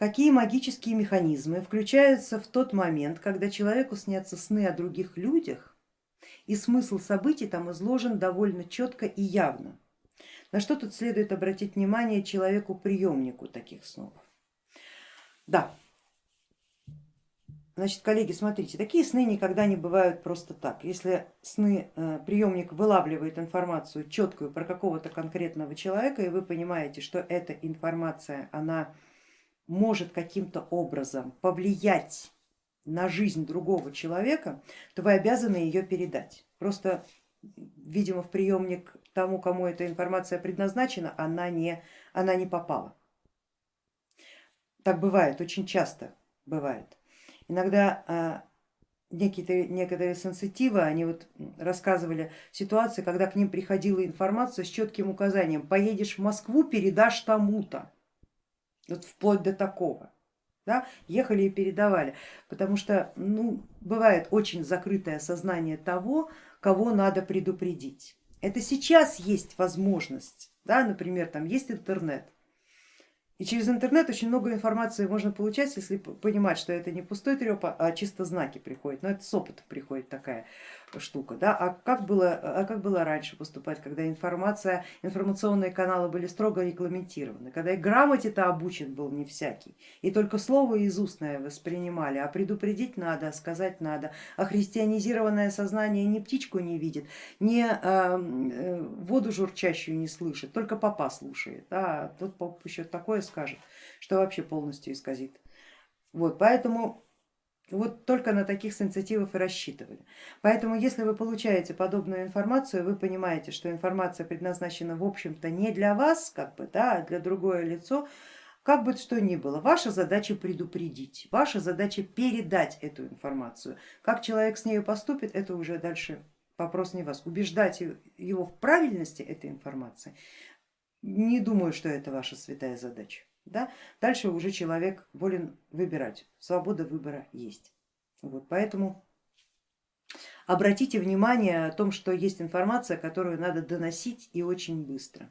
какие магические механизмы включаются в тот момент, когда человеку снятся сны о других людях, и смысл событий там изложен довольно четко и явно. На что тут следует обратить внимание человеку-приемнику таких снов. Да, Значит, коллеги, смотрите, такие сны никогда не бывают просто так. Если сны э, приемник вылавливает информацию четкую про какого-то конкретного человека, и вы понимаете, что эта информация, она может каким-то образом повлиять на жизнь другого человека, то вы обязаны ее передать. Просто, видимо, в приемник тому, кому эта информация предназначена, она не, она не попала. Так бывает, очень часто бывает. Иногда а, некие, некоторые сенситивы, они вот рассказывали ситуации, когда к ним приходила информация с четким указанием, поедешь в Москву, передашь тому-то, вот вплоть до такого. Да, ехали и передавали, потому что ну, бывает очень закрытое сознание того, кого надо предупредить. Это сейчас есть возможность, да, например, там есть интернет, и через интернет очень много информации можно получать, если понимать, что это не пустой треп, а чисто знаки приходят. Но это с опытом приходит такая штука. Да? А, как было, а как было раньше поступать, когда информация, информационные каналы были строго регламентированы, когда и грамоте-то обучен был не всякий, и только слово из устное воспринимали, а предупредить надо, сказать надо, а христианизированное сознание ни птичку не видит, ни э, воду журчащую не слышит, только папа слушает. Да? Тут еще такое скажет, что вообще полностью исказит. Вот, поэтому вот только на таких сенситивов и рассчитывали. Поэтому если вы получаете подобную информацию, вы понимаете, что информация предназначена в общем-то не для вас, как бы, да, а для другое лицо, как бы что ни было, ваша задача предупредить, ваша задача передать эту информацию. Как человек с ней поступит, это уже дальше вопрос не вас. Убеждать его в правильности этой информации не думаю, что это ваша святая задача. Да? Дальше уже человек волен выбирать, свобода выбора есть. Вот, поэтому обратите внимание о том, что есть информация, которую надо доносить и очень быстро.